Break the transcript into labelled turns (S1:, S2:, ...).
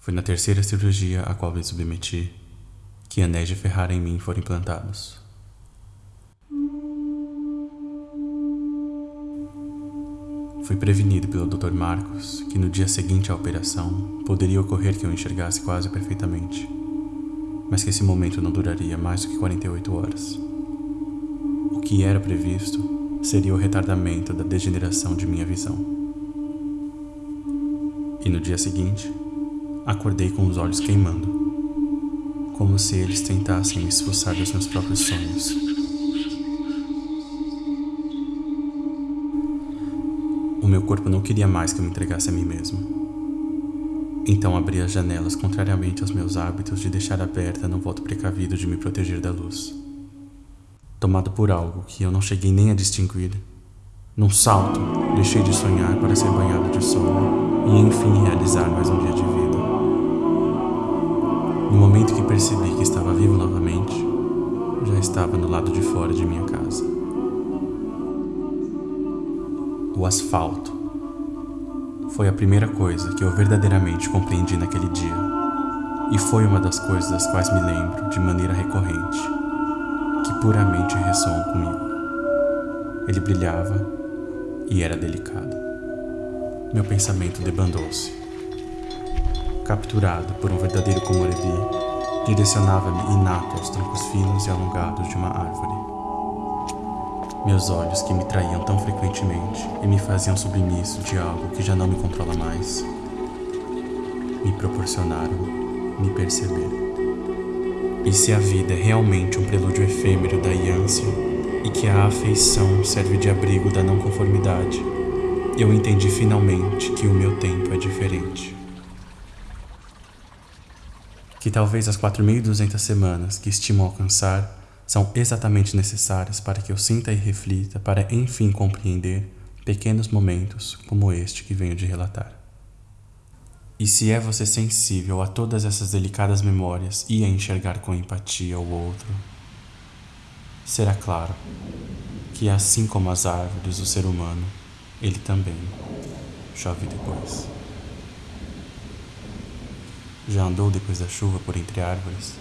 S1: Foi na terceira cirurgia a qual me submeti que anéis de Ferrara em mim foram implantados. Fui prevenido pelo Dr. Marcos que no dia seguinte à operação poderia ocorrer que eu enxergasse quase perfeitamente, mas que esse momento não duraria mais do que 48 horas. O que era previsto seria o retardamento da degeneração de minha visão. E no dia seguinte, Acordei com os olhos queimando, como se eles tentassem me expulsar dos meus próprios sonhos. O meu corpo não queria mais que eu me entregasse a mim mesmo. Então abri as janelas contrariamente aos meus hábitos de deixar aberta no voto precavido de me proteger da luz. Tomado por algo que eu não cheguei nem a distinguir, num salto, deixei de sonhar para ser banhado de sono e enfim realizar mais um dia de vida. No momento que percebi que estava vivo novamente, já estava no lado de fora de minha casa. O asfalto foi a primeira coisa que eu verdadeiramente compreendi naquele dia, e foi uma das coisas das quais me lembro de maneira recorrente, que puramente ressoam comigo. Ele brilhava e era delicado. Meu pensamento debandou-se capturado por um verdadeiro comorebi, direcionava-me inato aos troncos finos e alongados de uma árvore. Meus olhos, que me traíam tão frequentemente e me faziam submisso de algo que já não me controla mais, me proporcionaram me perceber. E se a vida é realmente um prelúdio efêmero da ânsia e que a afeição serve de abrigo da não conformidade, eu entendi finalmente que o meu tempo é diferente que talvez as 4.200 semanas que estimo alcançar são exatamente necessárias para que eu sinta e reflita para enfim compreender pequenos momentos como este que venho de relatar. E se é você sensível a todas essas delicadas memórias e a enxergar com empatia o outro, será claro que assim como as árvores, o ser humano, ele também chove depois. Já andou depois da chuva por entre árvores?